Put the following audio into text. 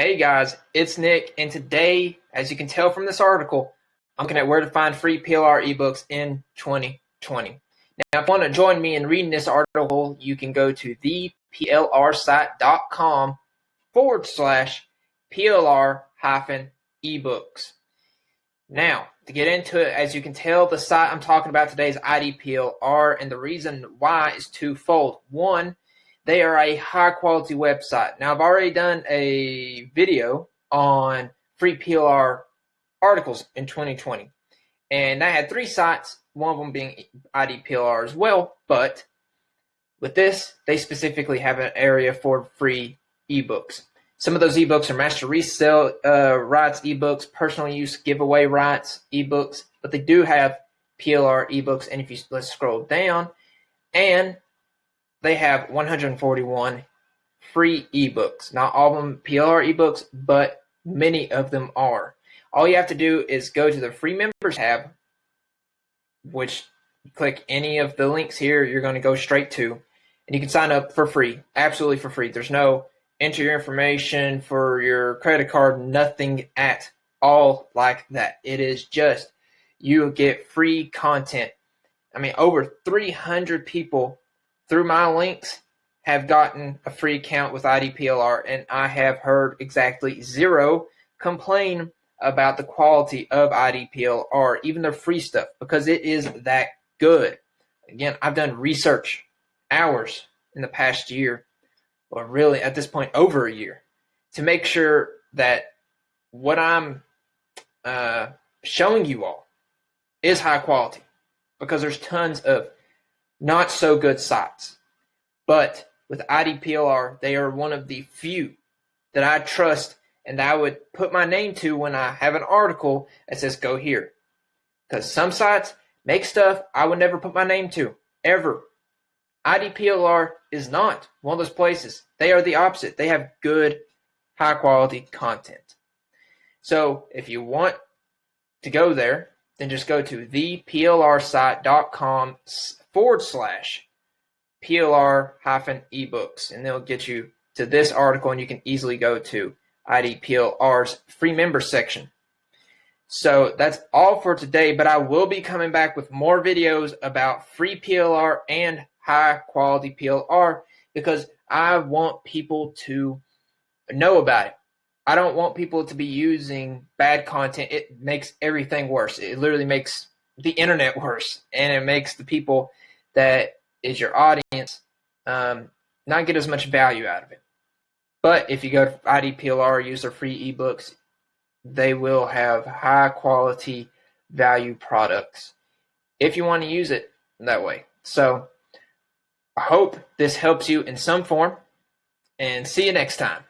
Hey guys, it's Nick, and today, as you can tell from this article, I'm looking at where to find free PLR ebooks in 2020. Now, if you want to join me in reading this article, you can go to theplrsite.com forward slash PLR hyphen ebooks. Now, to get into it, as you can tell, the site I'm talking about today is IDPLR, and the reason why is twofold. One, they are a high quality website. Now, I've already done a video on free PLR articles in 2020, and I had three sites, one of them being IDPLR as well. But with this, they specifically have an area for free ebooks. Some of those ebooks are master resale uh, rights ebooks, personal use giveaway rights ebooks, but they do have PLR ebooks. And if you let's scroll down, and they have 141 free ebooks. Not all of them PLR ebooks, but many of them are. All you have to do is go to the free members tab, which click any of the links here, you're going to go straight to, and you can sign up for free, absolutely for free. There's no enter your information for your credit card, nothing at all like that. It is just you get free content. I mean, over 300 people through my links have gotten a free account with IDPLR, and I have heard exactly zero complain about the quality of IDPLR, even the free stuff, because it is that good. Again, I've done research hours in the past year or really at this point over a year, to make sure that what I'm uh, showing you all is high quality because there's tons of not so good sites. But with IDPLR, they are one of the few that I trust and I would put my name to when I have an article that says go here. Because some sites make stuff I would never put my name to, ever. IDPLR is not one of those places. They are the opposite. They have good, high quality content. So if you want to go there, then just go to theplrsite.com forward slash PLR hyphen ebooks, and they'll get you to this article, and you can easily go to IDPLR's free member section. So that's all for today, but I will be coming back with more videos about free PLR and high quality PLR because I want people to know about it. I don't want people to be using bad content. It makes everything worse. It literally makes the internet worse, and it makes the people that is your audience um, not get as much value out of it. But if you go to IDPLR, use their free ebooks, they will have high quality value products if you want to use it that way. So I hope this helps you in some form, and see you next time.